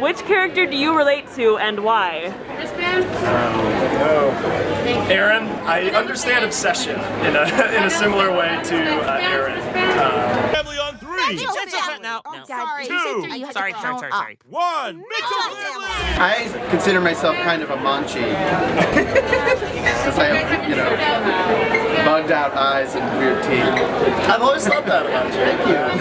Which character do you relate to and why? This man. Um, Aaron, I understand obsession in a, in a similar way to uh, Aaron. Um, family on three. Mitchell family. No, sorry. Two. Sorry, sorry, sorry, One. Mitchell. I consider myself kind of a manchi. Because I have, you know, bugged out eyes and weird teeth. I've always thought that about you. Thank you.